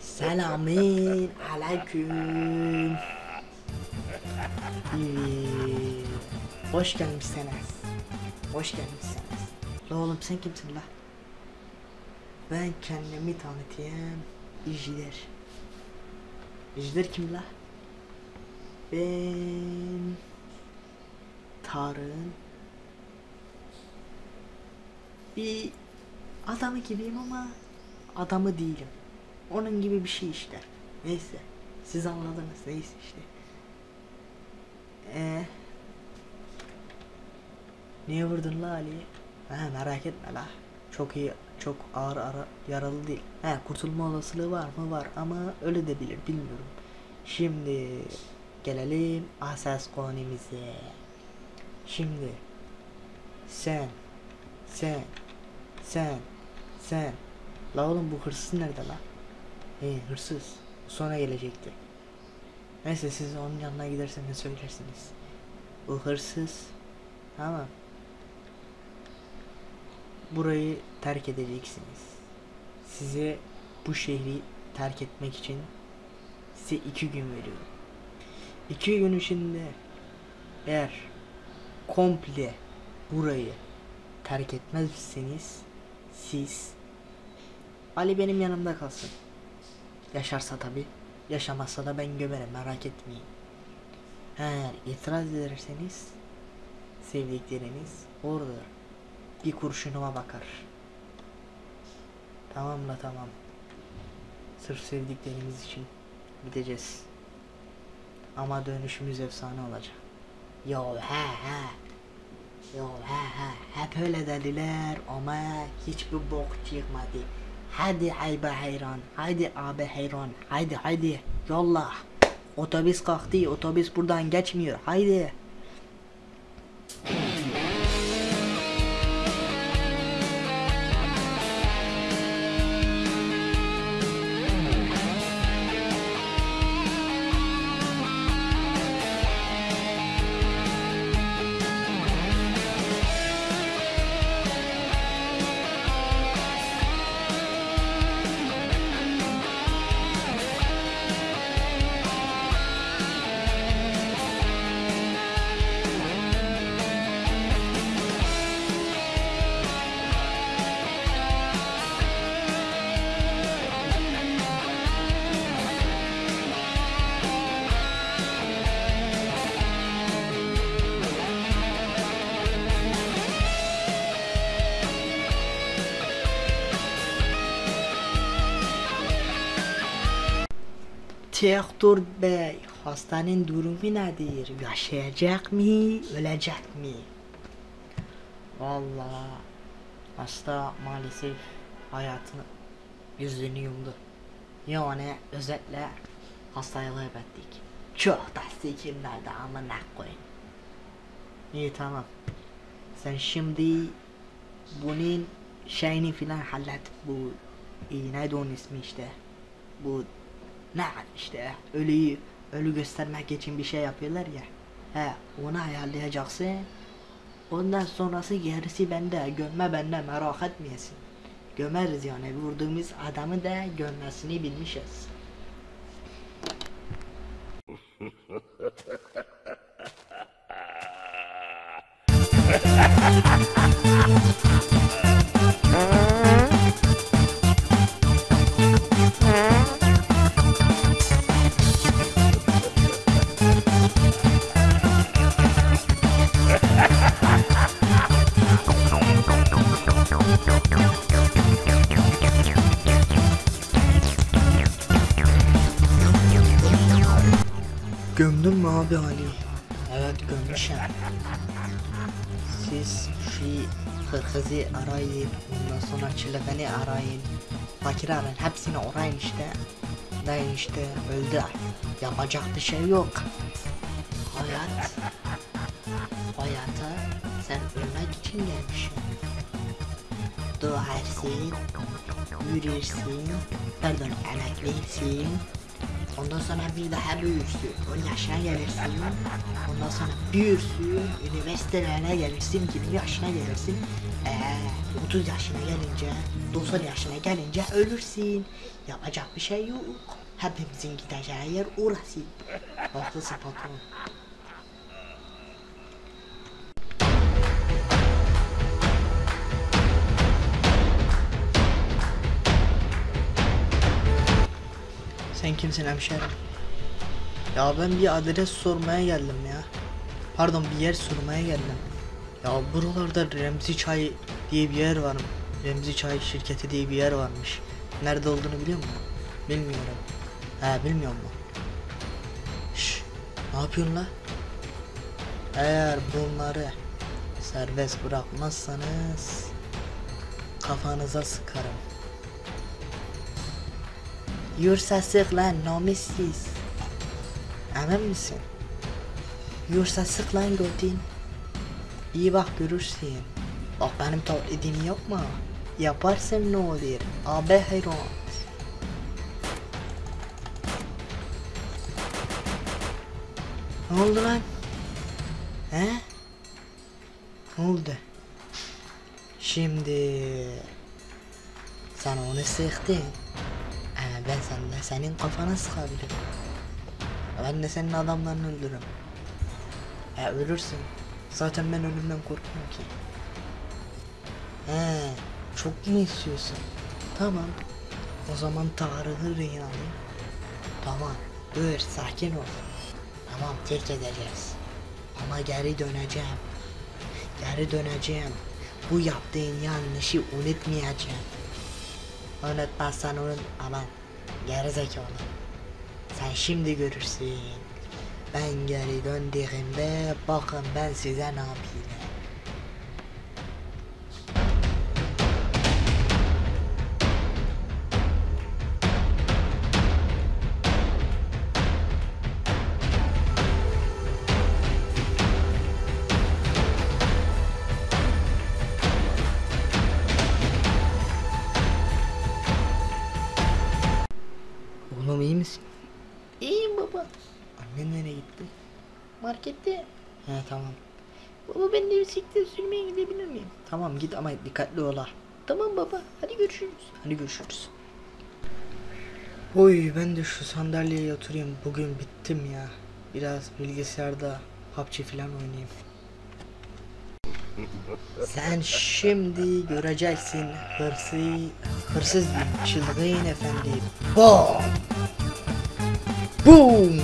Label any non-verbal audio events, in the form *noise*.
Selamün aleyküm. Evet. Hoş gelmişsiniz. Hoş gelmişsiniz. La oğlum sen kimsin la? Ben kendimi tanıtayım. İjder. İjder kim la? Ben Tarık'ın bir adamı gibiyim ama adamı değilim. Onun gibi bir şey işte. Neyse. Siz anladınız. Neyse işte. Ee, niye vurdun la Ali'yi? Ha merak etme la. Çok iyi, çok ağır ara, yaralı değil. He kurtulma olasılığı var mı? Var ama öyle de bilir bilmiyorum. Şimdi gelelim asas konumuza. Şimdi sen, sen, sen, sen. La oğlum bu hırsız nerede la? He hırsız. Sonra gelecekti. Neyse siz onun yanına giderseniz söylersiniz. Bu hırsız. Tamam. Burayı terk edeceksiniz. Size bu şehri terk etmek için size iki gün veriyorum. İki gün içinde eğer komple burayı terk etmezseniz siz Ali benim yanımda kalsın. Yaşarsa tabi. Yaşamazsa da ben gömerim merak etmeyin. Eğer itiraz ederseniz sevdikleriniz orada bir kurşunuma bakar. Tamam la tamam. Sırf sevdiklerimiz için gideceğiz. Ama dönüşümüz efsane olacak. Yo he he. Yo he he. Hep öyle dediler ama hiçbir bok çıkmadı. Hadi ayba hayran. Hadi abi hayran. Haydi haydi. Yolla. Otobüs kalktı. Otobüs buradan geçmiyor. Haydi. Doktor bey, hastanın durumu nedir? Yaşayacak mı, ölecek mi? Vallahi hasta maalesef hayatını yüzünü yumdu. Yani özetle hastayı kaybettik. Çok da sikimlerde amına koyun. İyi tamam. Sen şimdi bunun şeyini filan hallet. Bu iyi neydi onun ismi işte. Bu ne işte ölüyü ölü göstermek için bir şey yapıyorlar ya. He onu ayarlayacaksın. Ondan sonrası gerisi bende. Gömme bende merak etmeyesin. Gömeriz yani vurduğumuz adamı da gömmesini bilmişiz. *laughs* Gömdün mü abi Ali? Evet gömmüşüm. Siz şu hırkızı arayın, ondan sonra çılgını arayın, fakir arayın, hepsini arayın işte. Deyin işte öldü. Yapacak bir şey yok. Hayat, hayata sen ölmek için gelmişsin. Doğarsın, yürürsün, pardon emeklisin, Ondan sonra bir daha büyürsün. 10 yaşına gelirsin. Ondan sonra büyürsün. Üniversitelerine gelirsin. 20 yaşına gelirsin. Ee, 30 yaşına gelince, 90 yaşına gelince ölürsün. Yapacak bir şey yok. Hepimizin gideceği yer orası. Haklısın patron. Sen kimsin hemşerim? Ya ben bir adres sormaya geldim ya. Pardon bir yer sormaya geldim. Ya buralarda Remzi Çay diye bir yer var mı? Remzi Çay şirketi diye bir yer varmış. Nerede olduğunu biliyor musun? Bilmiyorum. He bilmiyor mu? Şş, ne yapıyorsun la? Eğer bunları serbest bırakmazsanız kafanıza sıkarım. Yursa sık lan namussuz. Emin misin? Yursa sık lan götün. İyi bak görürsün. Bak benim taklidimi yapma. Yaparsın ne olur? Abi hayran. Ne oldu lan? He? Ne oldu? Şimdi sen onu sıktın. Ben sen de senin kafana sıkabilirim. Ben de senin adamlarını öldürürüm. Ya ölürsün. Zaten ben ölümden korkmuyorum ki. He, çok mu istiyorsun? Tamam. O zaman Tarık'ı rehin alayım. Tamam. Dur, sakin ol. Tamam, terk edeceğiz. Ama geri döneceğim. Geri döneceğim. Bu yaptığın yanlışı unutmayacağım. Unutmazsan unut aman gerizekalı. Sen şimdi görürsün. Ben geri döndüğümde bakın ben size ne yapayım. İyi misin? İyiyim baba. Annen nereye gitti? Markette. He tamam. Baba ben de bisiklet sürmeye gidebilir miyim? Tamam git ama dikkatli ol ha. Tamam baba hadi görüşürüz. Hadi görüşürüz. Oy ben de şu sandalyeye oturayım. Bugün bittim ya. Biraz bilgisayarda PUBG falan oynayayım. Sen şimdi göreceksin hırsı, hırsız çılgın efendi. Boom! Boom!